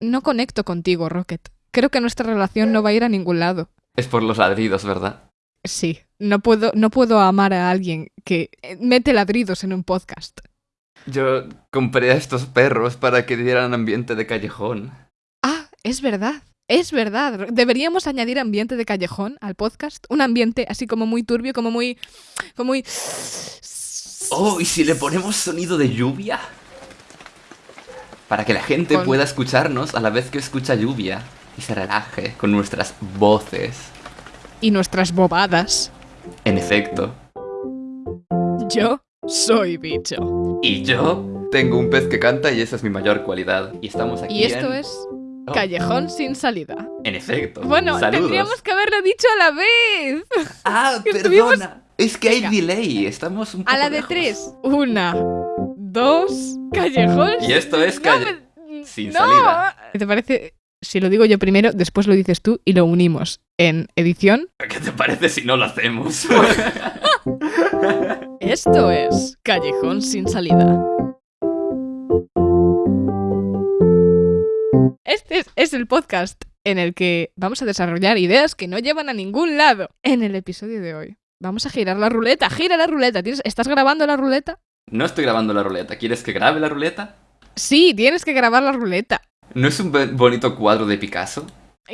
no conecto contigo, Rocket. Creo que nuestra relación no va a ir a ningún lado. Es por los ladridos, ¿verdad? Sí, no puedo, no puedo amar a alguien que mete ladridos en un podcast. Yo compré a estos perros para que dieran ambiente de callejón. Ah, es verdad. Es verdad. Deberíamos añadir ambiente de callejón al podcast. Un ambiente así como muy turbio, como muy. como muy. Oh, ¿y si le ponemos sonido de lluvia? Para que la gente Con- pueda escucharnos a la vez que escucha lluvia y se relaje con nuestras voces. Y nuestras bobadas. En efecto. Yo soy bicho. Y yo tengo un pez que canta y esa es mi mayor cualidad. Y estamos aquí Y esto en... es Oh, Callejón sin salida. En efecto. Bueno, Saludos. tendríamos que haberlo dicho a la vez. Ah, estuvimos- perdona. Es que hay delay. Estamos un poco A la de lejos. tres. Una, dos, callejón. Y esto es No calle- me- sin no. salida. ¿Te parece si lo digo yo primero, después lo dices tú y lo unimos en edición? ¿Qué te parece si no lo hacemos? Esto es Callejón sin salida. Este es, es el podcast en el que vamos a desarrollar ideas que no llevan a ningún lado. En el episodio de hoy vamos a girar la ruleta. Gira la ruleta. ¿Tienes- ¿Estás grabando la ruleta? No estoy grabando la ruleta. ¿Quieres que grabe la ruleta? Sí, tienes que grabar la ruleta. ¿No es un bonito cuadro de Picasso?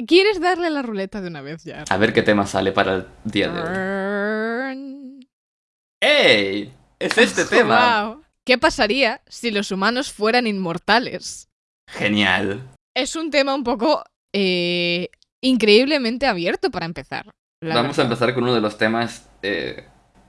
¿Quieres darle la ruleta de una vez ya? A ver qué tema sale para el día de hoy. ¡Ey! Es este tema. Guau. ¿Qué pasaría si los humanos fueran inmortales? Genial. Es un tema un poco eh, increíblemente abierto para empezar. Vamos a empezar con uno de los temas eh,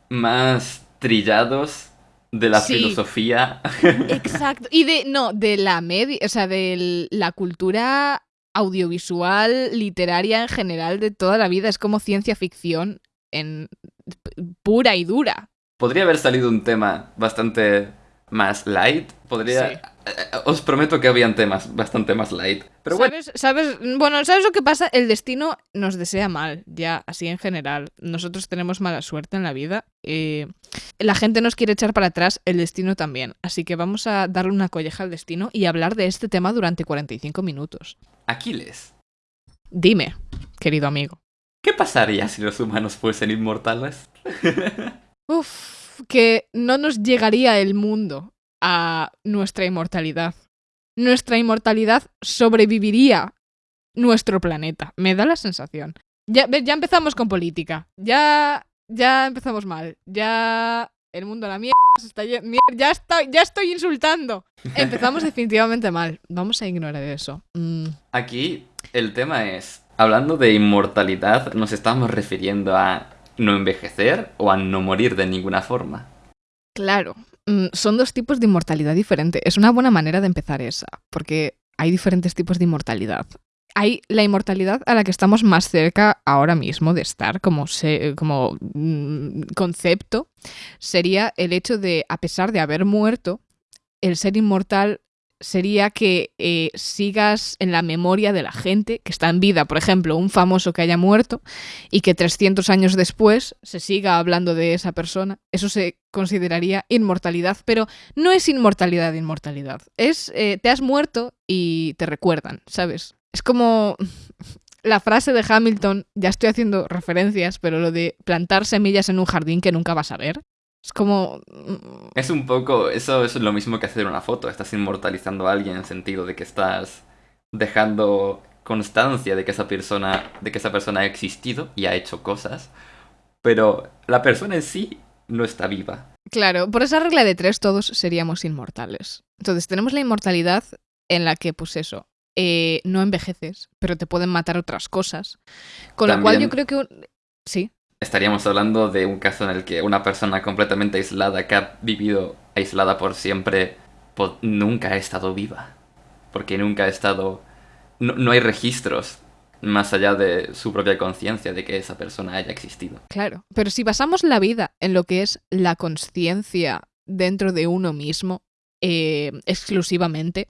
más trillados de la Sí. filosofía. Exacto. Y de, no, de la media, o sea, de la cultura audiovisual, literaria en general de toda la vida. Es como ciencia ficción en pura y dura. Podría haber salido un tema bastante más light. Podría. Sí. eh, eh, Os prometo que habían temas bastante más light. Pero bueno, ¿Sabes, ¿Sabes? Bueno, ¿sabes lo que pasa? El destino nos desea mal, ya, así en general. Nosotros tenemos mala suerte en la vida. eh, la gente nos quiere echar para atrás, el destino también. Así que vamos a darle una colleja al destino y hablar de este tema durante 45 minutos. Aquiles. Dime, querido amigo. ¿Qué pasaría si los humanos fuesen inmortales? Uf, que no nos llegaría el mundo a nuestra inmortalidad. Nuestra inmortalidad sobreviviría nuestro planeta. Me da la sensación. Ya, ya empezamos con política. Ya, ya empezamos mal. Ya el mundo a la mierda se está ya estoy, ya estoy insultando. Empezamos definitivamente mal. Vamos a ignorar eso. Mm, Aquí el tema es, hablando de inmortalidad, nos estamos refiriendo a no envejecer o a no morir de ninguna forma. Claro, son dos tipos de inmortalidad diferentes. Es una buena manera de empezar esa, porque hay diferentes tipos de inmortalidad. Hay la inmortalidad a la que estamos más cerca ahora mismo de estar como, se- como mm, concepto, sería el hecho de, a pesar de haber muerto, el ser inmortal sería que eh, sigas en la memoria de la gente que está en vida. Por ejemplo, un famoso que haya muerto y que 300 años después se siga hablando de esa persona. Eso se consideraría inmortalidad, pero no es inmortalidad, inmortalidad. Es, eh, te has muerto y te recuerdan, ¿sabes? Es como la frase de Hamilton, ya estoy haciendo referencias, pero lo de plantar semillas en un jardín que nunca vas a ver. Es como... mm, Es un poco, eso es lo mismo que hacer una foto, estás inmortalizando a alguien en el sentido de que estás dejando constancia de que esa persona, de que esa persona ha existido y ha hecho cosas, pero la persona en sí no está viva. Claro, por esa regla de tres todos seríamos inmortales. Entonces tenemos la inmortalidad en la que, pues eso, eh, no envejeces, pero te pueden matar otras cosas. Con lo cual yo También- creo que... un- Sí, Estaríamos hablando de un caso en el que una persona completamente aislada, que ha vivido aislada por siempre, po- nunca ha estado viva. Porque nunca ha estado... No, no hay registros más allá de su propia conciencia de que esa persona haya existido. claro. Pero si basamos la vida en lo que es la conciencia dentro de uno mismo, eh, exclusivamente,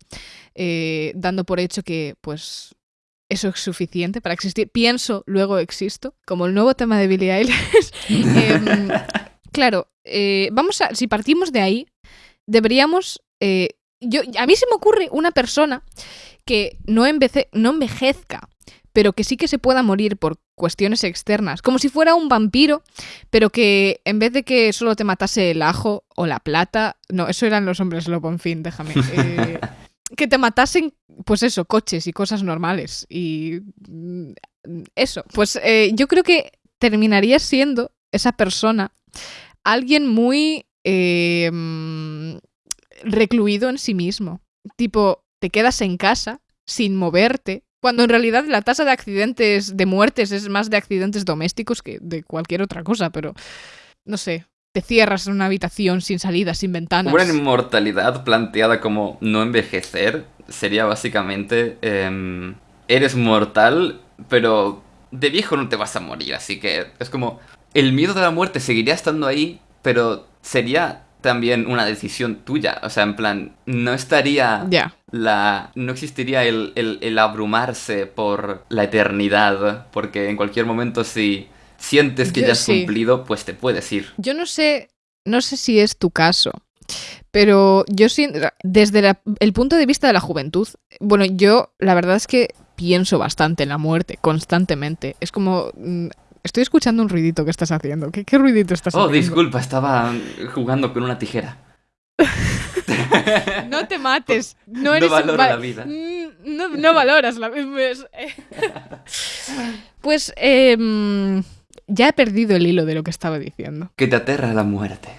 eh, dando por hecho que, pues, eso es suficiente para existir. Pienso, luego existo, como el nuevo tema de Billie Eilish. Em, claro, eh, vamos a, si partimos de ahí, deberíamos eh, yo, a mí se me ocurre una persona que no, envece- no envejezca, pero que sí que se pueda morir por cuestiones externas, como si fuera un vampiro, pero que en vez de que solo te matase el ajo o la plata, no, eso eran los hombres lobo, en fin, déjame. que te matasen, pues eso, coches y cosas normales. Y mm, eso, pues eh, yo creo que terminaría siendo esa persona alguien muy eh, mm, recluido en sí mismo. Tipo, te quedas en casa sin moverte, cuando en realidad la tasa de accidentes, de muertes, es más de accidentes domésticos que de cualquier otra cosa, pero no sé, te cierras en una habitación sin salida, sin ventanas. Una inmortalidad planteada como no envejecer sería básicamente em, eres mortal, pero de viejo no te vas a morir, así que es como el miedo de la muerte seguiría estando ahí, pero sería también una decisión tuya, o sea, en plan, no estaría Ya. la no existiría el, el- el abrumarse por la eternidad, porque en cualquier momento si sientes que Yo ya has sí. cumplido, pues te puedes ir. Yo no sé, no sé si es tu caso, pero yo siento, desde la- el punto de vista de la juventud, bueno, yo la verdad es que pienso bastante en la muerte, constantemente. Es como... mm, Estoy escuchando un ruidito que estás haciendo. ¿Qué, qué ruidito estás Oh, haciendo? disculpa, estaba jugando con una tijera. No te mates. No No eres valoro va- la vida. Mm, No, no valoras la pues, eh. Ya he perdido el hilo de lo que estaba diciendo. Que te aterra la muerte.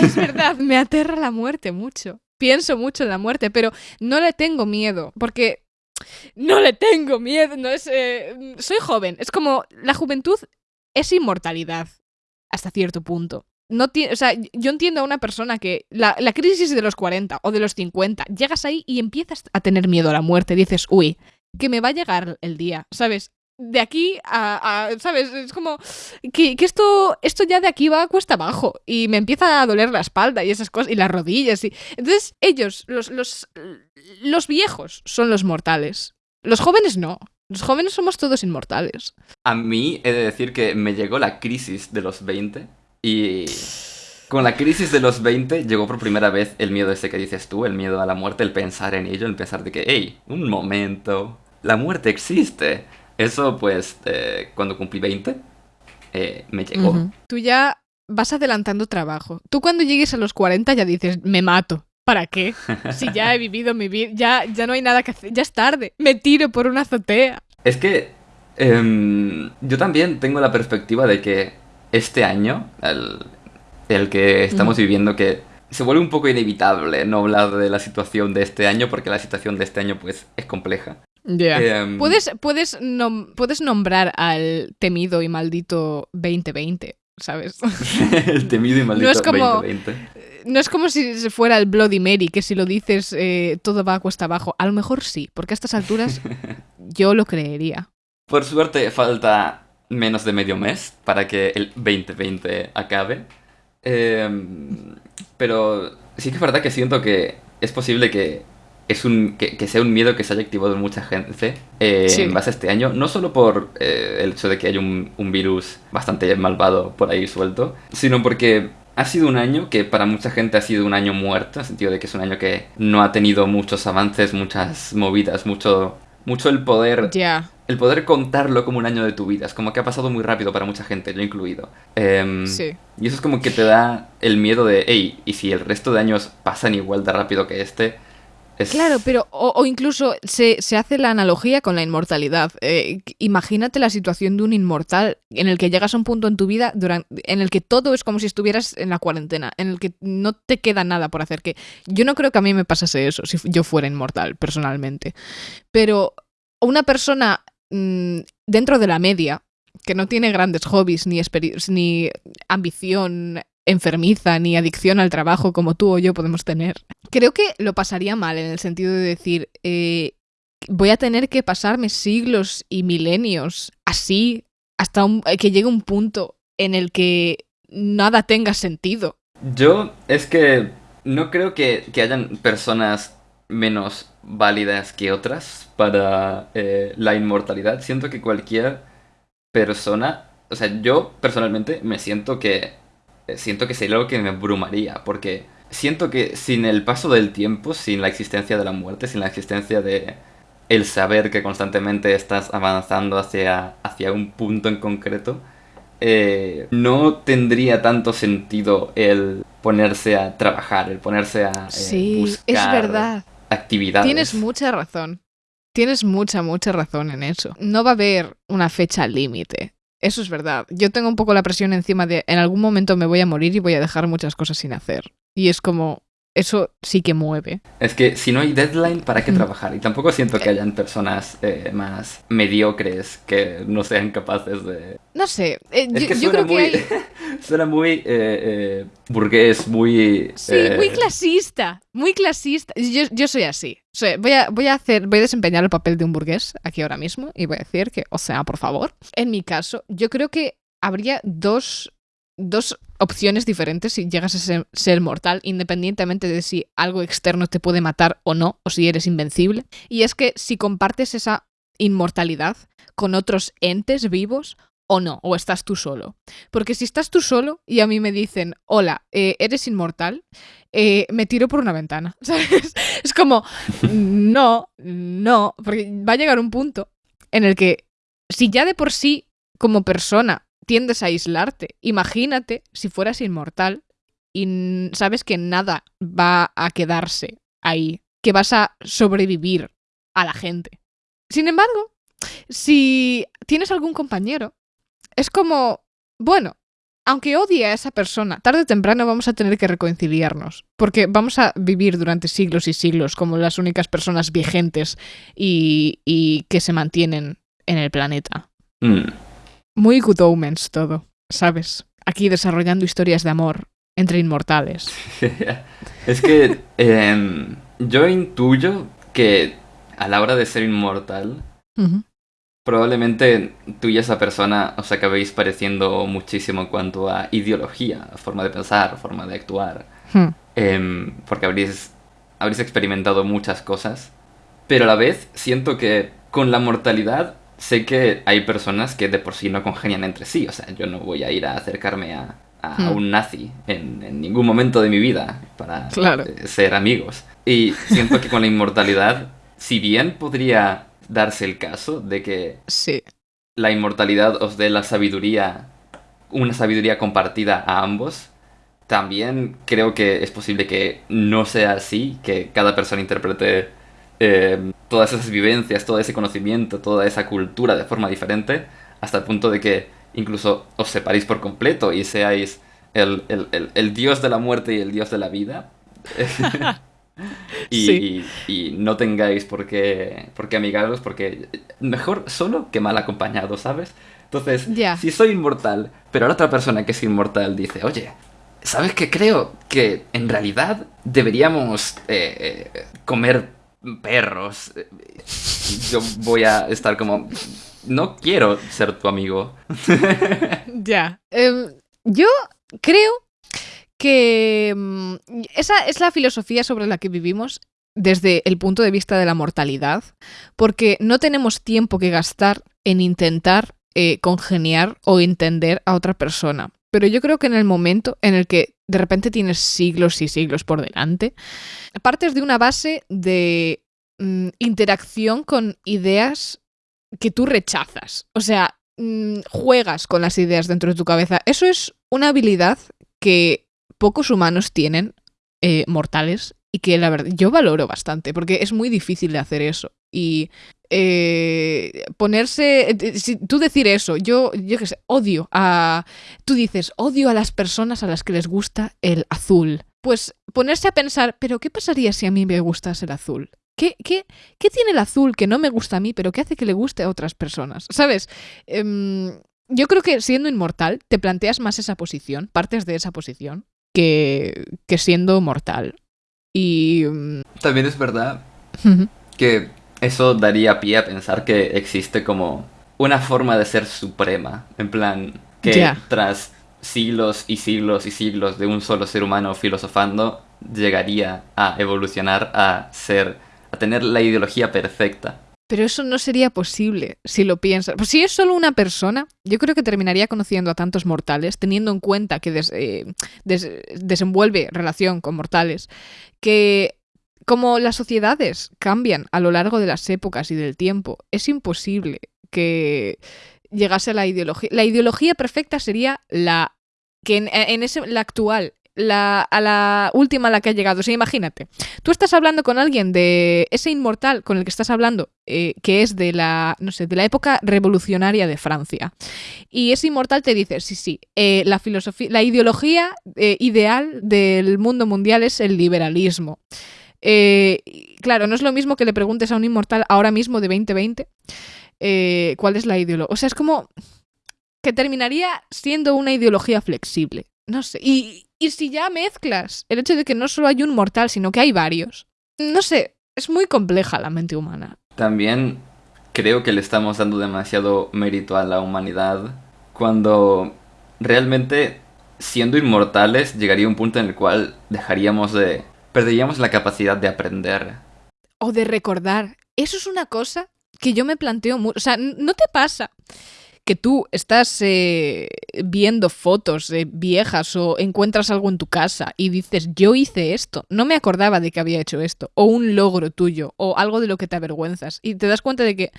Es verdad, me aterra la muerte mucho. Pienso mucho en la muerte, pero no le tengo miedo, porque no le tengo miedo. No es, eh, soy joven. Es como la juventud es inmortalidad hasta cierto punto. No o sea, yo entiendo a una persona que la, la crisis de los 40 o de los 50, llegas ahí y empiezas a tener miedo a la muerte. Dices, uy, que me va a llegar el día, ¿sabes? De aquí a, ¿sabes? Es como que, que esto, esto ya de aquí va a cuesta abajo y me empieza a doler la espalda y esas cosas y las rodillas. Y... Entonces ellos, los, los, los viejos, son los mortales. Los jóvenes no. Los jóvenes somos todos inmortales. A mí he de decir que me llegó la crisis de los 20 y con la crisis de los 20 llegó por primera vez el miedo ese que dices tú, el miedo a la muerte, el pensar en ello, el pensar de que, hey, un momento, la muerte existe. Eso pues eh, cuando cumplí 20 eh, me llegó. Tú ya vas adelantando trabajo. Tú cuando llegues a los 40 ya dices, me mato. ¿Para qué? Si ya he vivido mi vida, ya, ya no hay nada que hacer, ya es tarde. Me tiro por una azotea. Es que em, yo también tengo la perspectiva de que este año, el, el que estamos viviendo, que se vuelve un poco inevitable no hablar de la situación de este año, porque la situación de este año pues es compleja. Em, ¿Puedes, puedes, nom- puedes nombrar al temido y maldito 2020, ¿sabes? el temido y maldito es como- 2020. No es como si fuera el Bloody Mary, que si lo dices eh, todo va a cuesta abajo. A lo mejor sí, porque a estas alturas yo lo creería. Por suerte falta menos de medio mes para que el 2020 acabe. Em, pero sí que es verdad que siento que es posible que, es un, que, que sea un miedo que se haya activado en mucha gente eh, Sí. en base a este año. No solo por eh, el hecho de que hay un, un virus bastante malvado por ahí suelto, sino porque ha sido un año que para mucha gente ha sido un año muerto, en el sentido de que es un año que no ha tenido muchos avances, muchas movidas, mucho, mucho el poder el poder contarlo como un año de tu vida. Es como que ha pasado muy rápido para mucha gente, yo incluido. Em, Sí. Y eso es como que te da el miedo de, hey, ¿y si el resto de años pasan igual de rápido que este? Es... Claro, pero o, incluso se, se hace la analogía con la inmortalidad. Eh, imagínate la situación de un inmortal en el que llegas a un punto en tu vida duran- en el que todo es como si estuvieras en la cuarentena, en el que no te queda nada por hacer. Que yo no creo que a mí me pasase eso si yo fuera inmortal personalmente, pero una persona mm, dentro de la media que no tiene grandes hobbies ni, ni ambición enfermiza ni adicción al trabajo como tú o yo podemos tener. Creo que lo pasaría mal en el sentido de decir, eh, voy a tener que pasarme siglos y milenios así hasta un- que llegue un punto en el que nada tenga sentido. Yo es que no creo que, que hayan personas menos válidas que otras para eh, la inmortalidad. Siento que cualquier persona, o sea, yo personalmente me siento que eh, siento que sería algo que me abrumaría, porque siento que sin el paso del tiempo, sin la existencia de la muerte, sin la existencia de el saber que constantemente estás avanzando hacia, hacia un punto en concreto, eh, no tendría tanto sentido el ponerse a trabajar, el ponerse a eh, Sí, buscar es verdad. actividades. Tienes mucha razón. Tienes mucha, mucha razón en eso. No va a haber una fecha límite. Eso es verdad. Yo tengo un poco la presión encima de en algún momento me voy a morir y voy a dejar muchas cosas sin hacer. Y es como, eso sí que mueve. Es que si no hay deadline, ¿para qué Mm. trabajar? Y tampoco siento que hayan personas eh, más mediocres que no sean capaces de... No sé, eh, Es yo, que yo creo que muy, hay... suena muy eh, eh, burgués, muy... Sí, eh, muy clasista, muy clasista. Yo, yo soy así. Soy- voy, a, voy a hacer, voy a desempeñar el papel de un burgués aquí ahora mismo y voy a decir que, o sea, por favor. En mi caso, yo creo que habría dos, dos opciones diferentes si llegas a ser, mortal, independientemente de si algo externo te puede matar o no, o si eres invencible. Y es que si compartes esa inmortalidad con otros entes vivos o no, o estás tú solo. Porque si estás tú solo y a mí me dicen, hola, eh, eres inmortal, eh, me tiro por una ventana. ¿Sabes? Es como, no, no, porque va a llegar un punto en el que si ya de por sí como persona tiendes a aislarte, imagínate si fueras inmortal y sabes que nada va a quedarse ahí, que vas a sobrevivir a la gente. Sin embargo, si tienes algún compañero, es como, bueno, aunque odie a esa persona, tarde o temprano vamos a tener que reconciliarnos, porque vamos a vivir durante siglos y siglos como las únicas personas vigentes y, y que se mantienen en el planeta. mm. Muy good omens todo, ¿sabes? Aquí desarrollando historias de amor entre inmortales. es que em, yo intuyo que a la hora de ser inmortal, probablemente tú y esa persona os acabéis pareciendo muchísimo en cuanto a ideología, forma de pensar, forma de actuar. Hmm. Em, porque habréis, habréis experimentado muchas cosas. Pero a la vez siento que con la mortalidad sé que hay personas que de por sí no congenian entre sí. O sea, yo no voy a ir a acercarme a, a Hmm. un nazi en, en ningún momento de mi vida para Claro. eh, ser amigos. Y siento que con la inmortalidad, si bien podría darse el caso de que Sí. la inmortalidad os dé la sabiduría, una sabiduría compartida a ambos, también creo que es posible que no sea así, que cada persona interprete eh, todas esas vivencias, todo ese conocimiento, toda esa cultura de forma diferente, hasta el punto de que incluso os separéis por completo y seáis el, el- el- el dios de la muerte y el dios de la vida. y, Sí. y- y no tengáis por qué, por qué amigaros, porque mejor solo que mal acompañado, ¿sabes? Entonces, si soy inmortal, pero la otra persona que es inmortal dice, oye, ¿sabes qué creo? Que en realidad deberíamos eh, eh, comer perros. Yo voy a estar como, no quiero ser tu amigo. Ya. Em, yo creo que mm, esa es la filosofía sobre la que vivimos desde el punto de vista de la mortalidad, porque no tenemos tiempo que gastar en intentar eh, congeniar o entender a otra persona. Pero yo creo que en el momento en el que de repente tienes siglos y siglos por delante, partes de una base de mm, interacción con ideas que tú rechazas. O sea, mm, juegas con las ideas dentro de tu cabeza. Eso es una habilidad que pocos humanos tienen, eh, mortales, y que la verdad yo valoro bastante, porque es muy difícil de hacer eso. Y eh, ponerse, eh, si tú decir eso, yo, yo qué sé, odio a, tú dices, odio a las personas a las que les gusta el azul. Pues ponerse a pensar, pero ¿qué pasaría si a mí me gustase el azul? ¿Qué, qué, ¿Qué tiene el azul que no me gusta a mí, pero que hace que le guste a otras personas? ¿Sabes? Em, yo creo que siendo inmortal te planteas más esa posición, partes de esa posición, que, que siendo mortal. Y... mm, También es verdad que eso daría pie a pensar que existe como una forma de ser suprema. En plan, que tras siglos y siglos y siglos de un solo ser humano filosofando, llegaría a evolucionar a ser, a tener la ideología perfecta. Pero eso no sería posible si lo piensas. Pues si es solo una persona, yo creo que terminaría conociendo a tantos mortales, teniendo en cuenta que eh, desenvuelve relación con mortales, que como las sociedades cambian a lo largo de las épocas y del tiempo, es imposible que llegase a la ideología. La ideología perfecta sería la que en, ese, la actual, la, a la última a la que ha llegado. O sea, imagínate, tú estás hablando con alguien de ese inmortal con el que estás hablando, eh, que es de la, no sé, de la época revolucionaria de Francia. Y ese inmortal te dice, sí, sí, eh, la filosofía, la ideología eh, ideal del mundo mundial es el liberalismo. Claro, no es lo mismo que le preguntes a un inmortal ahora mismo de 2020 cuál es la ideología. O sea, es como que terminaría siendo una ideología flexible. No sé. Y, y si ya mezclas el hecho de que no solo hay un mortal, sino que hay varios. No sé, es muy compleja la mente humana. También creo que le estamos dando demasiado mérito a la humanidad cuando realmente siendo inmortales llegaría un punto en el cual dejaríamos de... perderíamos la capacidad de aprender. O de recordar. Eso es una cosa que yo me planteo mucho. O sea, ¿no te pasa que tú estás eh, viendo fotos eh, viejas o encuentras algo en tu casa y dices, yo hice esto, no me acordaba de que había hecho esto, o un logro tuyo, o algo de lo que te avergüenzas, y te das cuenta de que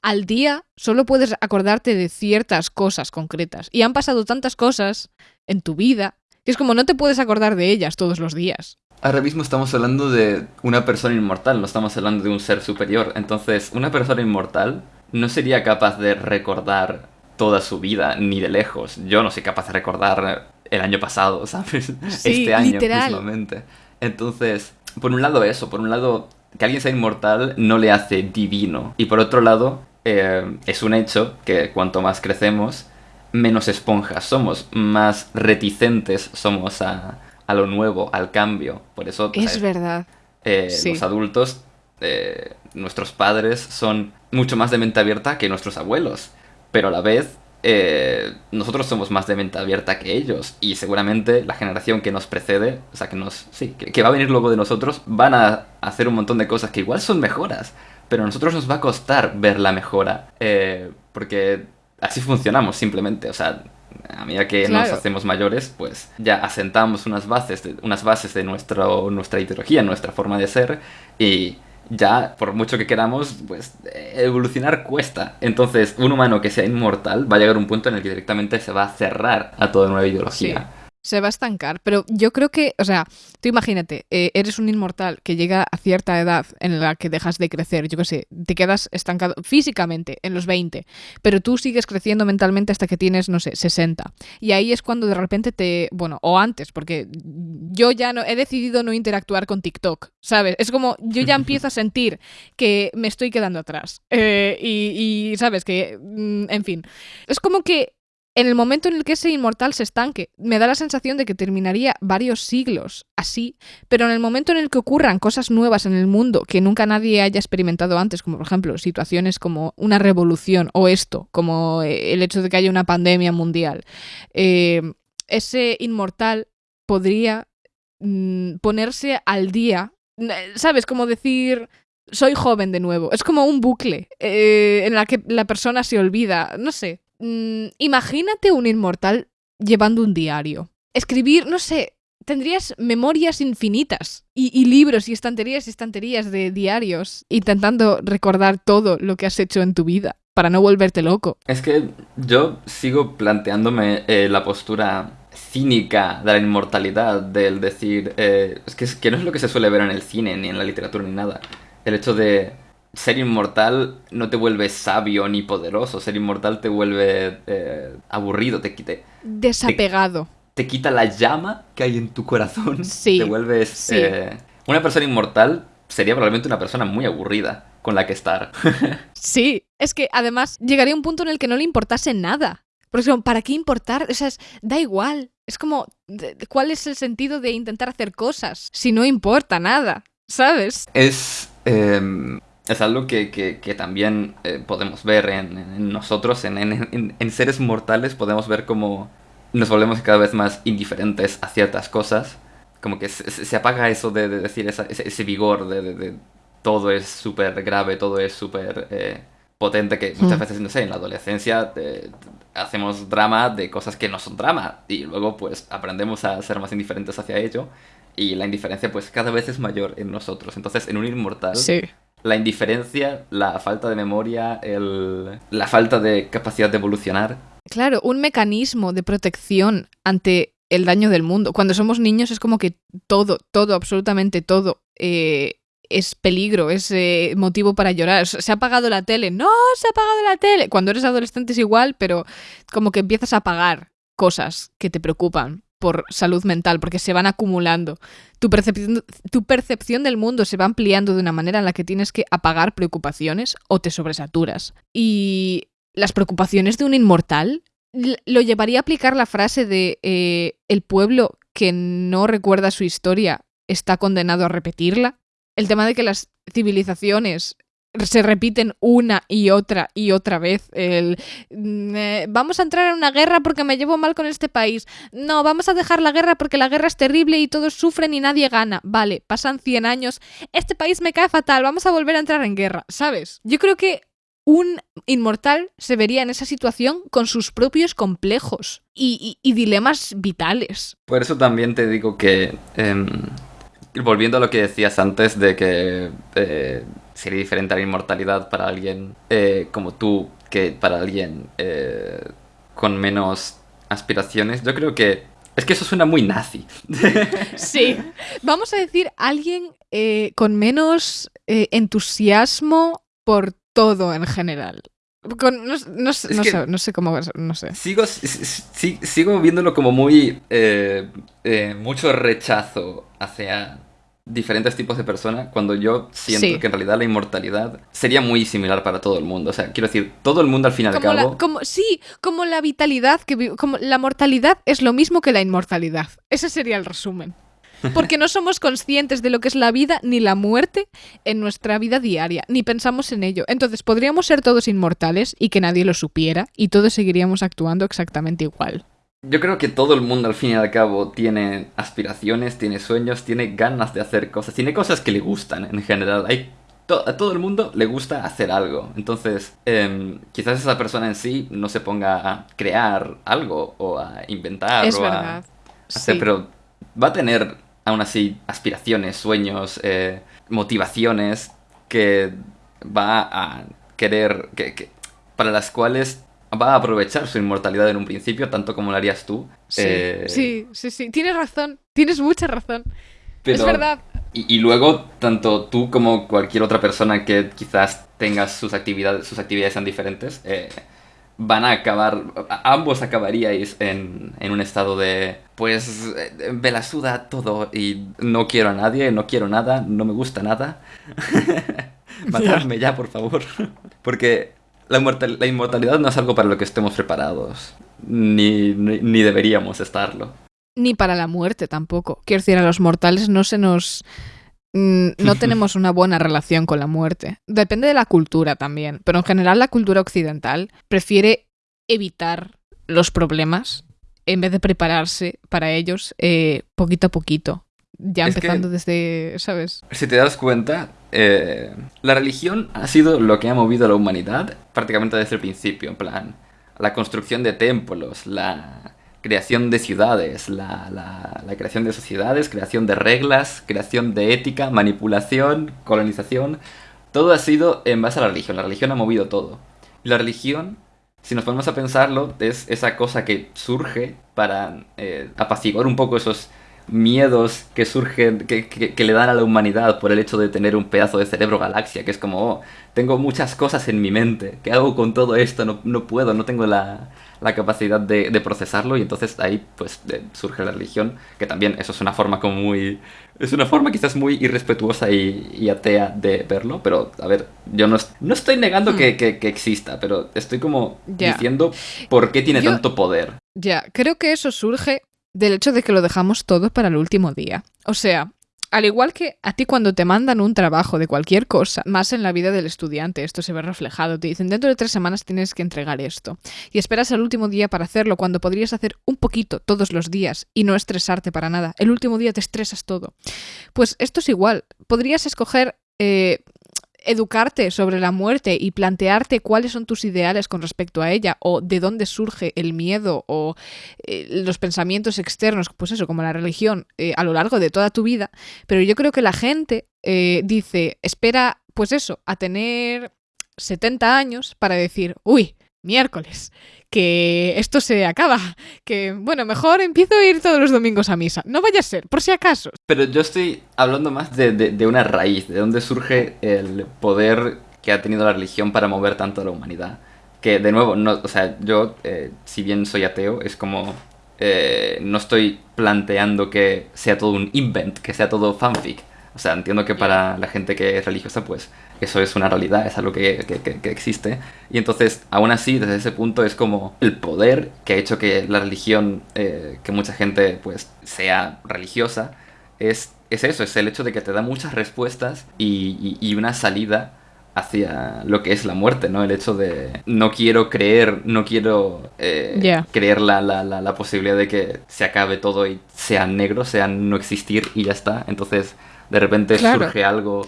al día solo puedes acordarte de ciertas cosas concretas, y han pasado tantas cosas en tu vida que es como no te puedes acordar de ellas todos los días. Ahora mismo estamos hablando de una persona inmortal, no estamos hablando de un ser superior. Entonces, una persona inmortal no sería capaz de recordar toda su vida, ni de lejos. Yo no soy capaz de recordar el año pasado, ¿sabes? este año mismamente. Entonces, por un lado eso, por un lado, que alguien sea inmortal no le hace divino. Y por otro lado, eh, es un hecho que cuanto más crecemos, menos esponjas somos, más reticentes somos a, lo nuevo, al cambio. Por eso... Es verdad. Eh, los adultos, eh, nuestros padres, son mucho más de mente abierta que nuestros abuelos. Pero a la vez, eh, nosotros somos más de mente abierta que ellos. Y seguramente la generación que nos precede, o sea, que nos. Sí, que, va a venir luego de nosotros, van a hacer un montón de cosas que igual son mejoras. Pero a nosotros nos va a costar ver la mejora. Porque así funcionamos simplemente. O sea, a medida que nos hacemos mayores, pues ya asentamos unas bases de, unas bases de nuestro, nuestra ideología, nuestra forma de ser. Y ya, por mucho que queramos, pues evolucionar cuesta. Entonces, un humano que sea inmortal va a llegar a un punto en el que directamente se va a cerrar a toda nueva ideología se va a estancar. Pero yo creo que, o sea, tú imagínate, eh, eres un inmortal que llega a cierta edad en la que dejas de crecer, yo qué sé, te quedas estancado físicamente en los 20, pero tú sigues creciendo mentalmente hasta que tienes, no sé, 60. Y ahí es cuando de repente te, bueno, o antes, porque yo ya no he decidido no interactuar con TikTok, ¿sabes? Es como yo ya empiezo a sentir que me estoy quedando atrás. Eh, y, ¿sabes? Que, mm, en fin, es como que en el momento en el que ese inmortal se estanque, me da la sensación de que terminaría varios siglos así, pero en el momento en el que ocurran cosas nuevas en el mundo que nunca nadie haya experimentado antes, como por ejemplo situaciones como una revolución o esto, como eh, el hecho de que haya una pandemia mundial, eh, ese inmortal podría mm, ponerse al día, ¿sabes? Como decir, soy joven de nuevo. Es como un bucle eh, en el que la persona se olvida. No sé. Mm, imagínate un inmortal llevando un diario. Escribir, no sé, tendrías memorias infinitas y, libros y estanterías y estanterías de diarios intentando recordar todo lo que has hecho en tu vida para no volverte loco. Es que yo sigo planteándome eh, la postura cínica de la inmortalidad, del decir, eh, es, que, que no es lo que se suele ver en el cine, ni en la literatura, ni nada. El hecho de ser inmortal no te vuelve sabio ni poderoso. Ser inmortal te vuelve eh, aburrido, te quite. Desapegado. Te, quita la llama que hay en tu corazón. Sí. Te vuelves. Eh, una persona inmortal sería probablemente una persona muy aburrida con la que estar. sí, es que además llegaría un punto en el que no le importase nada. Porque ¿para qué importar? O sea, da igual. Es como, ¿cuál es el sentido de intentar hacer cosas si no importa nada? ¿Sabes? Es. Em, es algo que, también eh, podemos ver en, nosotros, en, seres mortales, podemos ver cómo nos volvemos cada vez más indiferentes a ciertas cosas. Como que se, apaga eso de, decir ese, vigor, de, todo es súper grave, todo es súper eh, potente, que muchas veces, no sé, en la adolescencia eh, hacemos drama de cosas que no son drama y luego pues aprendemos a ser más indiferentes hacia ello y la indiferencia pues cada vez es mayor en nosotros. Entonces en un inmortal Sí. La indiferencia, la falta de memoria, el, la falta de capacidad de evolucionar. Claro, un mecanismo de protección ante el daño del mundo. Cuando somos niños es como que todo, todo, absolutamente todo eh, es peligro, es eh, motivo para llorar. Se ha apagado la tele. No, se ha apagado la tele. Cuando eres adolescente es igual, pero como que empiezas a apagar cosas que te preocupan por salud mental, porque se van acumulando. Tu percepción, tu percepción del mundo se va ampliando de una manera en la que tienes que apagar preocupaciones o te sobresaturas. Y las preocupaciones de un inmortal lo llevaría a aplicar la frase de eh, el pueblo que no recuerda su historia está condenado a repetirla. El tema de que las civilizaciones se repiten una y otra y otra vez. El mm, eh, vamos a entrar en una guerra porque me llevo mal con este país. No, vamos a dejar la guerra porque la guerra es terrible y todos sufren y nadie gana. Vale, pasan 100 años. Este país me cae fatal. Vamos a volver a entrar en guerra, ¿sabes? Yo creo que un inmortal se vería en esa situación con sus propios complejos y, dilemas vitales. Por eso también te digo que, em, volviendo a lo que decías antes de que eh, sería diferente la inmortalidad para alguien eh, como tú que para alguien eh, con menos aspiraciones, yo creo que es que eso suena muy nazi. Sí. Vamos a decir alguien eh, con menos entusiasmo por todo en general. Con- no, no sé- no sé, no sé cómo, no sé. Sigo, si- si- sigo viéndolo como muy. eh, eh, mucho rechazo hacia diferentes tipos de personas cuando yo siento Sí. que en realidad la inmortalidad sería muy similar para todo el mundo. O sea, quiero decir, todo el mundo al fin y al cabo. la, como, sí, como la vitalidad, que como la mortalidad es lo mismo que la inmortalidad. Ese sería el resumen. Porque no somos conscientes de lo que es la vida ni la muerte en nuestra vida diaria, ni pensamos en ello. Entonces podríamos ser todos inmortales y que nadie lo supiera y todos seguiríamos actuando exactamente igual. Yo creo que todo el mundo al fin y al cabo tiene aspiraciones, tiene sueños, tiene ganas de hacer cosas, tiene cosas que le gustan en general. Hay to- a todo el mundo le gusta hacer algo. Entonces, em, quizás esa persona en sí no se ponga a crear algo o a inventar es o a hacer, Sí. pero va a tener aún así aspiraciones, sueños, eh, motivaciones que va a querer, que, que- para las cuales va a aprovechar su inmortalidad en un principio, tanto como lo harías tú. Sí, Eh, sí, sí, sí. Tienes razón. Tienes mucha razón. pero- Es verdad. Y, y luego, tanto tú como cualquier otra persona que quizás tenga sus actividades, sus actividades sean diferentes, eh, van a acabar, ambos acabaríais en, en un estado de, pues, eh, me la suda todo y no quiero a nadie, no quiero nada, no me gusta nada. Matadme ya, por favor. Porque la, inmortal- la inmortalidad no es algo para lo que estemos preparados, ni, ni, ni deberíamos estarlo. Ni para la muerte tampoco. Quiero decir, a los mortales no se nos... mm, No tenemos una buena relación con la muerte. Depende de la cultura también, pero en general la cultura occidental prefiere evitar los problemas en vez de prepararse para ellos eh, poquito a poquito. Ya Es que- empezando desde, ¿sabes? Si te das cuenta, eh, la religión ha sido lo que ha movido a la humanidad prácticamente desde el principio, en plan, la construcción de templos, la creación de ciudades, la, la- creación de sociedades, creación de reglas, creación de ética, manipulación, colonización, todo ha sido en base a la religión, la religión ha movido todo. La religión, si nos ponemos a pensarlo, es esa cosa que surge para eh, apaciguar un poco esos miedos que surgen, que, que- que le dan a la humanidad por el hecho de tener un pedazo de cerebro galaxia, que es como, oh, tengo muchas cosas en mi mente, ¿qué hago con todo esto? No, no puedo, no tengo la, la capacidad de, de procesarlo. Y entonces ahí pues surge la religión, que también eso es una forma como muy... Es una forma quizás muy irrespetuosa y, y atea de verlo, pero a ver, yo no, no estoy negando que, que- que exista, pero estoy como diciendo por qué tiene Yo- tanto poder. Ya, creo que eso surge del hecho de que lo dejamos todo para el último día. O sea, al igual que a ti cuando te mandan un trabajo de cualquier cosa, más en la vida del estudiante, esto se ve reflejado, te dicen dentro de tres semanas tienes que entregar esto. Y esperas al último día para hacerlo cuando podrías hacer un poquito todos los días y no estresarte para nada. El último día te estresas todo. Pues esto es igual. Podrías escoger eh, educarte sobre la muerte y plantearte cuáles son tus ideales con respecto a ella o de dónde surge el miedo o eh, los pensamientos externos, pues eso, como la religión, eh, a lo largo de toda tu vida. Pero yo creo que la gente eh, dice, espera, pues eso, a tener 70 años para decir, uy, miércoles, que esto se acaba, que bueno, mejor empiezo a ir todos los domingos a misa. No vaya a ser, por si acaso. Pero yo estoy hablando más de, de, una raíz, de dónde surge el poder que ha tenido la religión para mover tanto a la humanidad. Que de nuevo, no, o sea, yo, eh, si bien soy ateo, es como... Eh, no estoy planteando que sea todo un invent, que sea todo fanfic. O sea, entiendo que para la gente que es religiosa, pues eso es una realidad, es algo que, que, que, existe. Y entonces, aún así, desde ese punto es como el poder que ha hecho que la religión, eh, que mucha gente pues sea religiosa, es, es eso, es el hecho de que te da muchas respuestas y, y, y una salida hacia lo que es la muerte, ¿no? El hecho de no quiero creer, no quiero eh, Yeah. creer la, la, la, la posibilidad de que se acabe todo y sea negro, sea no existir y ya está. Entonces, de repente Claro. surge algo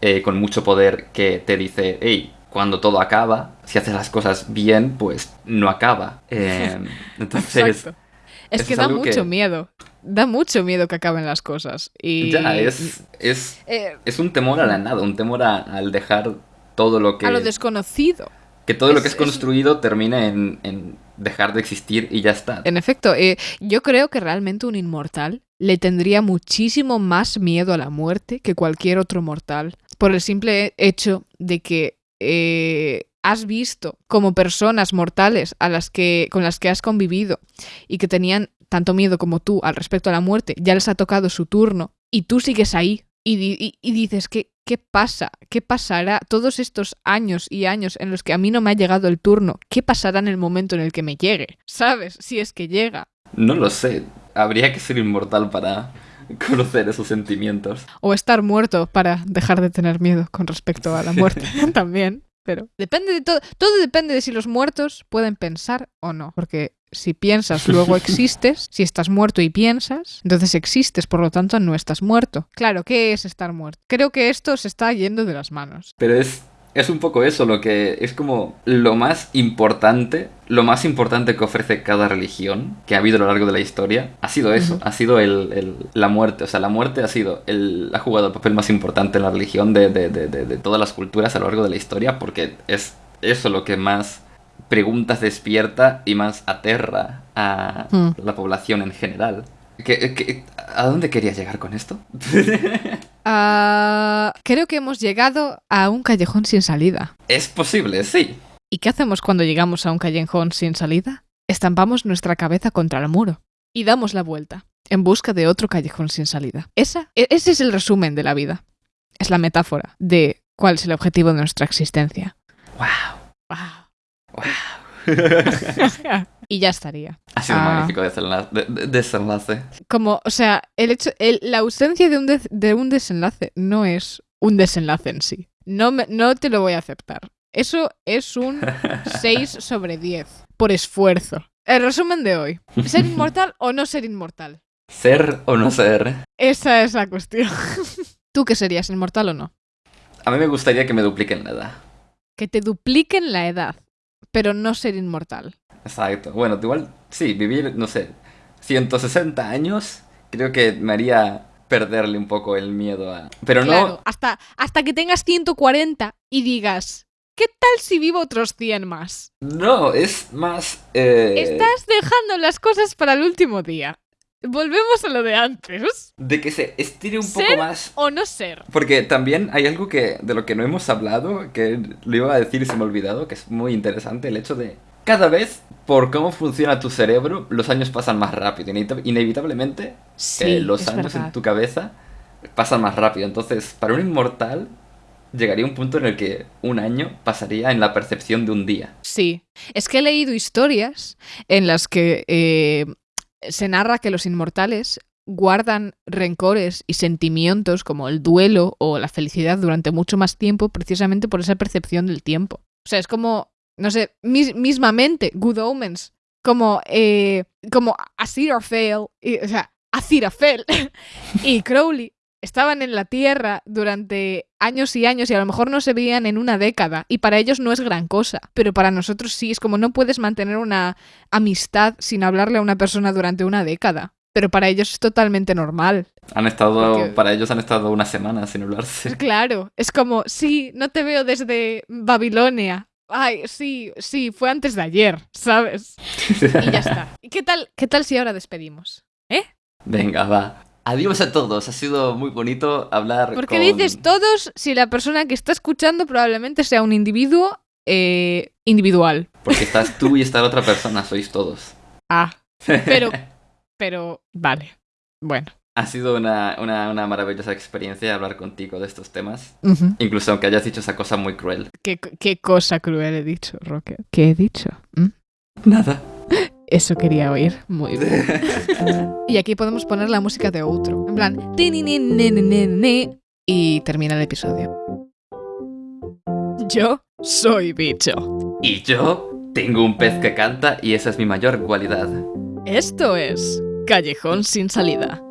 eh, con mucho poder que te dice, hey, cuando todo acaba, si haces las cosas bien, pues no acaba. Eh, entonces, Exacto. Es que es da que- mucho miedo. Da mucho miedo que acaben las cosas. Y ya es, es, eh, es un temor a la nada, un temor a- al dejar todo lo que... a lo desconocido. Que todo lo que es es- construido termine en, en dejar de existir y ya está. En efecto, eh, yo creo que realmente un inmortal le tendría muchísimo más miedo a la muerte que cualquier otro mortal, por el simple hecho de que eh, has visto como personas mortales a las que, con las que has convivido y que tenían tanto miedo como tú al respecto a la muerte, ya les ha tocado su turno y tú sigues ahí y, y- dices, ¿qué, ¿qué pasa? ¿Qué pasará todos estos años y años en los que a mí no me ha llegado el turno? ¿Qué pasará en el momento en el que me llegue? ¿Sabes? Si es que llega. No lo sé. Habría que ser inmortal para conocer esos sentimientos. O estar muerto para dejar de tener miedo con respecto a la muerte también. Pero depende de todo. Todo depende de si los muertos pueden pensar o no. Porque si piensas, luego existes. Si estás muerto y piensas, entonces existes, por lo tanto no estás muerto. Claro, ¿qué es estar muerto? Creo que esto se está yendo de las manos. Pero es, es un poco eso, lo que es como lo más importante, lo más importante que ofrece cada religión que ha habido a lo largo de la historia, ha sido eso, ha sido el, el- la muerte. O sea, la muerte ha sido el, ha jugado el papel más importante en la religión de, de- de- todas las culturas a lo largo de la historia, porque es eso lo que más preguntas despierta y más aterra a Hmm. la población en general. ¿Qué- qué- a dónde querías llegar con esto? Ah, creo que hemos llegado a un callejón sin salida. es posible, sí. ¿Y qué hacemos cuando llegamos a un callejón sin salida? Estampamos nuestra cabeza contra el muro y damos la vuelta en busca de otro callejón sin salida. Esa, e- ese es el resumen de la vida. Es la metáfora de cuál es el objetivo de nuestra existencia. Wow. Wow. Wow. y ya estaría. Ha sido un Ah. magnífico desenlace. de- de- desenlace. Como, o sea, el hecho, el- la ausencia de un, des- de un desenlace no es un desenlace en sí. No, me- no te lo voy a aceptar. Eso es un 6 sobre 10 por esfuerzo. El resumen de hoy. ¿Ser inmortal o no ser inmortal? Ser o no ser. Esa es la cuestión. ¿Tú qué serías, inmortal o no? A mí me gustaría que me dupliquen la edad. Que te dupliquen la edad, pero no ser inmortal. Exacto. Bueno, igual, sí, vivir, no sé, 160 años, creo que me haría perderle un poco el miedo a... Pero Claro, no... hasta, hasta que tengas 140 y digas, ¿qué tal si vivo otros 100 más? No, es más... eh, Estás dejando las cosas para el último día. Volvemos a lo de antes. De que se estire un ¿Ser? poco más... ¿O no ser? Porque también hay algo que de lo que no hemos hablado, que lo iba a decir y se me ha olvidado, que es muy interesante, el hecho de cada vez, por cómo funciona tu cerebro, los años pasan más rápido. Inevita- Inevitablemente, Sí, eh, los años verdad. en tu cabeza pasan más rápido. Entonces, para un inmortal, llegaría un punto en el que un año pasaría en la percepción de un día. Sí. Es que he leído historias en las que eh, se narra que los inmortales guardan rencores y sentimientos como el duelo o la felicidad durante mucho más tiempo precisamente por esa percepción del tiempo. O sea, es como, no sé, mis- mismamente, Good Omens, como, eh, como y, o sea, Aziraphale y Crowley estaban en la Tierra durante años y años y a lo mejor no se veían en una década y para ellos no es gran cosa, pero para nosotros sí, es como no puedes mantener una amistad sin hablarle a una persona durante una década. Pero para ellos es totalmente normal. Han estado, Porque- para ellos han estado una semana sin hablarse. Claro, es como, sí, no te veo desde Babilonia. Ay, sí, sí, fue antes de ayer, ¿sabes? Y ya está. ¿Y qué tal, qué tal si ahora despedimos? Venga, va. Adiós a todos, ha sido muy bonito hablar ¿Por qué con... dices todos si la persona que está escuchando probablemente sea un individuo eh, individual? Porque estás tú y está la otra persona, sois todos. Ah, pero, pero, vale. Bueno. Ha sido una, una, una maravillosa experiencia hablar contigo de estos temas. Incluso aunque hayas dicho esa cosa muy cruel. ¿Qué, qué cosa cruel he dicho, Rocket. ¿Qué he dicho? ¿Mm? Nada. Eso quería oír. Muy bien. Y aquí podemos poner la música de outro. En plan, y termina el episodio. Yo soy bicho. y yo tengo un pez que canta y esa es mi mayor cualidad. Esto es Callejón sin salida.